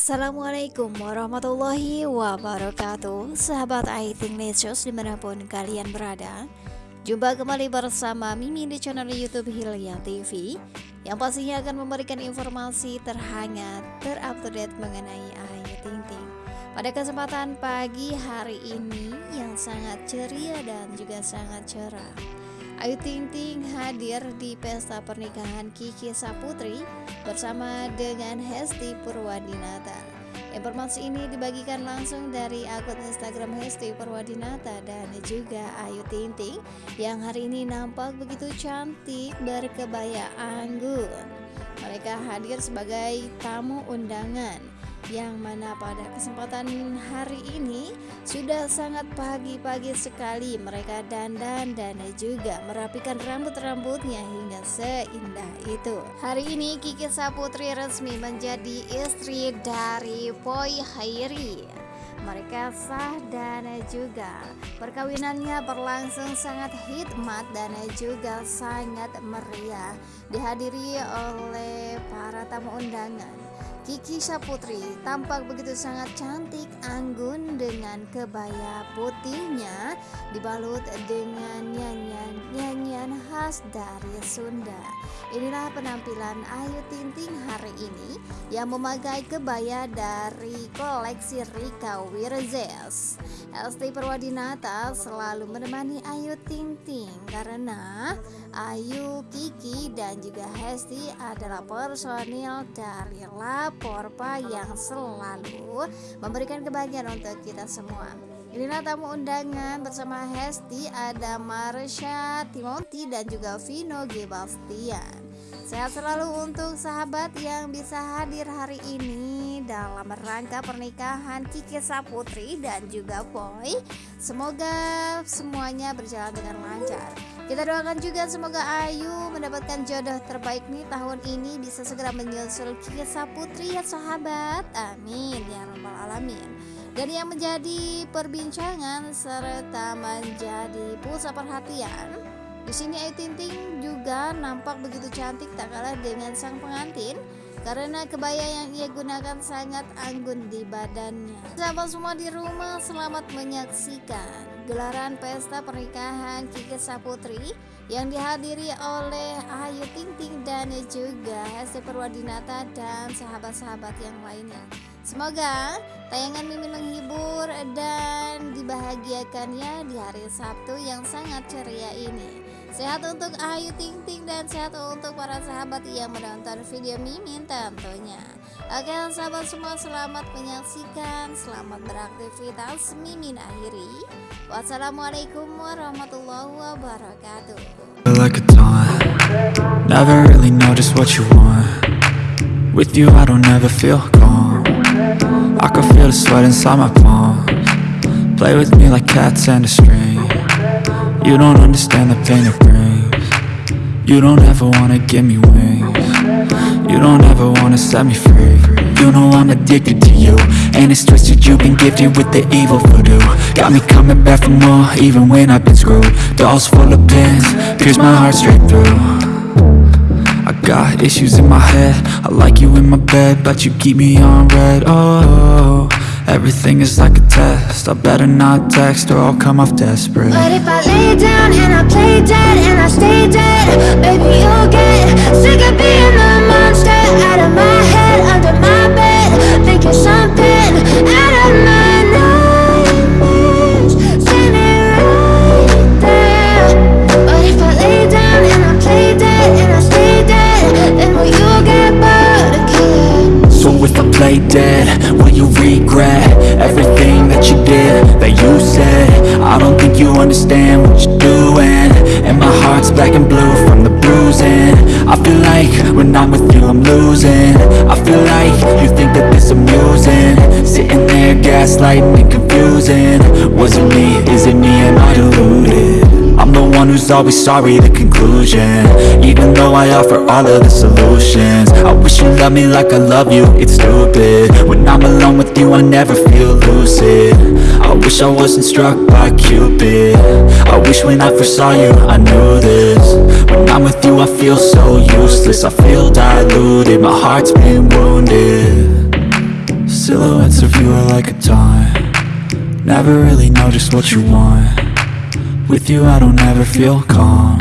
Assalamualaikum warahmatullahi wabarakatuh. Sahabat Aiting News di mana pun kalian berada Jumpa kembali bersama Mimi di channel Youtube Hilya TV Yang pastinya akan memberikan informasi terhangat, terupdate mengenai Ayu Ting Ting. Pada kesempatan pagi hari ini yang sangat ceria dan juga sangat cerah Ayu Ting Ting hadir di pesta pernikahan Kiki Saputri bersama dengan Hesti Purwadinata. Informasi ini dibagikan langsung dari akun Instagram Hesti Purwadinata dan juga Ayu Ting Ting yang hari ini nampak begitu cantik berkebaya anggun. Mereka hadir sebagai tamu undangan yang mana pada kesempatan hari ini sudah sangat pagi-pagi sekali mereka dandan dan juga merapikan rambut-rambutnya hingga seindah itu. Hari ini Kiki Saputri resmi menjadi istri dari Poi Hairi. Mereka sah dan juga perkawinannya berlangsung sangat hikmat dan juga sangat meriah dihadiri oleh para tamu undangan Kiki Saputri tampak begitu sangat cantik anggun dengan kebaya putihnya dibalut dengan nyanyian-nyanyian khas dari Sunda. Inilah penampilan Ayu Ting Ting hari ini yang memakai kebaya dari koleksi Rika Wirzes. Esti Perwadinata selalu menemani Ayu Ting Ting karena Ayu, Kiki, dan juga Hesti adalah personil dari Laporpa yang selalu memberikan kebahagiaan untuk kita semua. Inilah tamu undangan bersama Hesti ada Marsha, Timothy, dan juga Vino Gebastian. Sehat selalu untuk sahabat yang bisa hadir hari ini dalam rangka pernikahan Kiki Saputri dan juga Boy. Semoga semuanya berjalan dengan lancar. Kita doakan juga semoga Ayu mendapatkan jodoh terbaik nih tahun ini bisa segera menyusul Kiki Saputri ya sahabat. Amin ya rabbal alamin. Dan yang menjadi perbincangan serta menjadi pusat perhatian di sini Ayu Ting Ting juga nampak begitu cantik tak kalah dengan sang pengantin karena kebaya yang ia gunakan sangat anggun di badannya. Sahabat semua di rumah selamat menyaksikan gelaran pesta pernikahan Kiki Saputri yang dihadiri oleh Ayu Ting Ting dan juga Hesti Purwadinata dan sahabat-sahabat yang lainnya. Semoga tayangan Mimin menghibur dan dibahagiakannya di hari Sabtu yang sangat ceria ini. Sehat untuk Ayu Ting Ting dan sehat untuk para sahabat yang menonton video Mimin tentunya. Oke sahabat semua selamat menyaksikan, selamat beraktivitas Mimin akhiri. Wassalamualaikum warahmatullahi wabarakatuh. I can feel the sweat inside my palms. Play with me like cats and a string. You don't understand the pain it brings. You don't ever wanna give me wings. You don't ever wanna set me free. You know I'm addicted to you. And it's twisted, you've been gifted with the evil voodoo. Got me coming back for more, even when I've been screwed. Dolls full of pins, pierce my heart straight through got issues in my head. I like you in my bed, but you keep me on red, oh Everything is like a test. I better not text or I'll come off desperate. But if I lay down that you said. I don't think you understand what you're doing. And my heart's black and blue from the bruising. I feel like when I'm with you I'm losing. I feel like you think that this amusing. Sitting there gaslighting and confusing. Was it me, is it me, am I deluded? I'm the one who's always sorry, the conclusion. Even though I offer all of the solutions. I wish you loved me like I love you, it's stupid. When I'm alone with you, I never feel lucid wish I wasn't struck by Cupid. I wish when I first saw you, I knew this. When I'm with you, I feel so useless. I feel diluted, my heart's been wounded. Silhouettes of you are like a taunt. Never really know just what you want. With you I don't ever feel calm.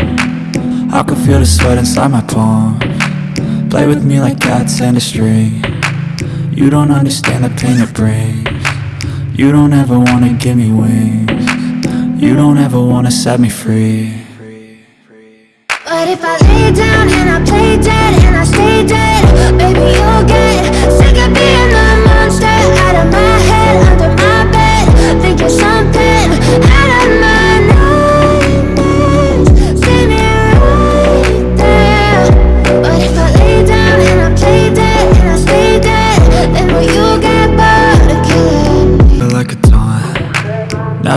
I can feel the sweat inside my palm. Play with me like cats and a string. You don't understand the pain it brings You don't ever wanna give me wings. You don't ever wanna set me free. But if I lay down and I play dead and I stay dead Baby, you'll get sick of being the monster Out of my head, under my bed Think you're something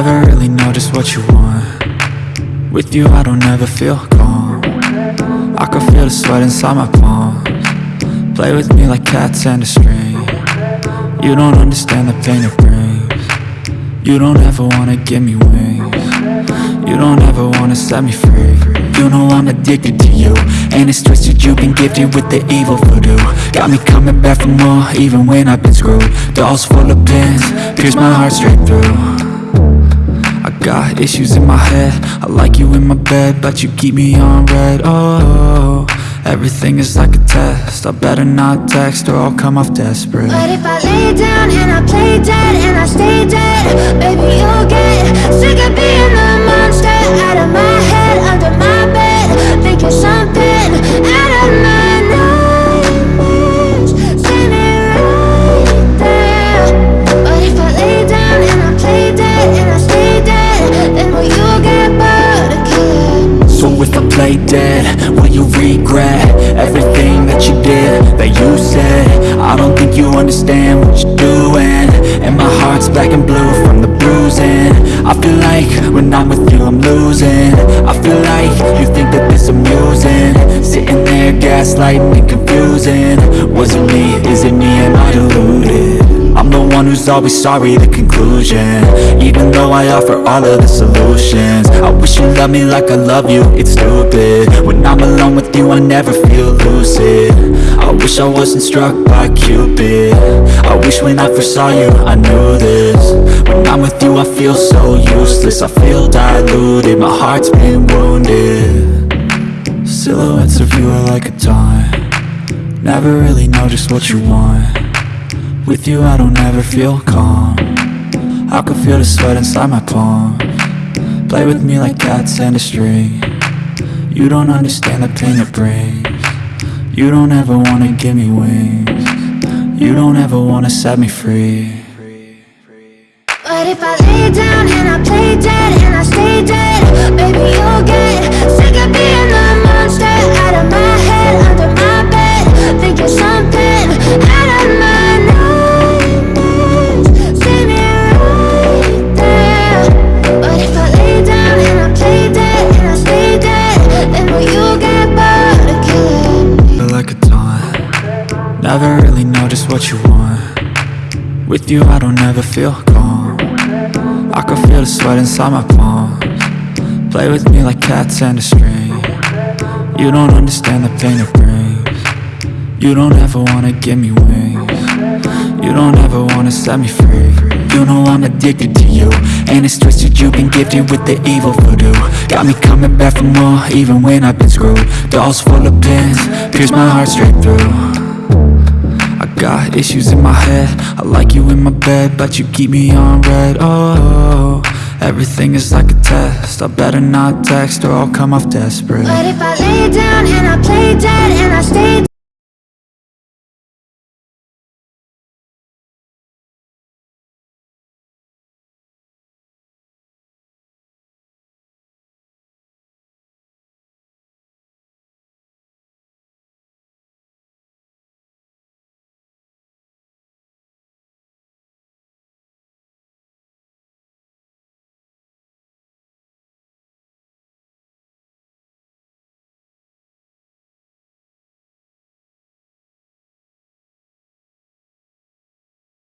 Never really know just what you want. With you I don't ever feel calm. I can feel the sweat inside my palms. Play with me like cats and a string. You don't understand the pain it brings. You don't ever wanna give me wings. You don't ever wanna set me free. You know I'm addicted to you. And it's twisted you've been gifted with the evil voodoo. Got me coming back for more even when I've been screwed. Dolls full of pins, pierce my heart straight through got issues in my head. I like you in my bed But you keep me on red. Oh, everything is like a test. I better not text or I'll come off desperate. But if I lay down and I play dead and I stay dead Baby, you'll get sick of being the monster Out of my head, under my bed Thinking something that you said. I don't think you understand what you're doing. And my heart's black and blue from the bruising. I feel like when I'm with you I'm losing. I feel like you think that this amusing. Sitting there gaslighting and confusing. Was it me, is it me, am I deluded? I'm the one who's always sorry, the conclusion. Even though I offer all of the solutions. I wish you loved me like I love you, it's stupid. When I'm alone with you, I never feel lucid. I wish I wasn't struck by Cupid. I wish when I first saw you, I knew this. When I'm with you, I feel so useless. I feel diluted, my heart's been wounded. Silhouettes of you are like a taunt. Never really know just what you want with you I don't ever feel calm. I can feel the sweat inside my palms. Play with me like cats and a string. You don't understand the pain it brings. You don't ever wanna give me wings. You don't ever wanna set me free. But if I lay down and I play dead and I stay dead Baby, you'll get sick of being the monster. Out of my head, under my bed Think you're something With you I don't ever feel calm. I can feel the sweat inside my palms. Play with me like cats and a string. You don't understand the pain it brings. You don't ever wanna give me wings. You don't ever wanna set me free. You know I'm addicted to you And it's twisted. You've been gifted with the evil voodoo. Got me coming back for more even when I've been screwed. Dolls full of pins, pierce my heart straight through got issues in my head. I like you in my bed But you keep me on red. Oh, everything is like a test. I better not text or I'll come off desperate. But if I lay down and I play dead and I stay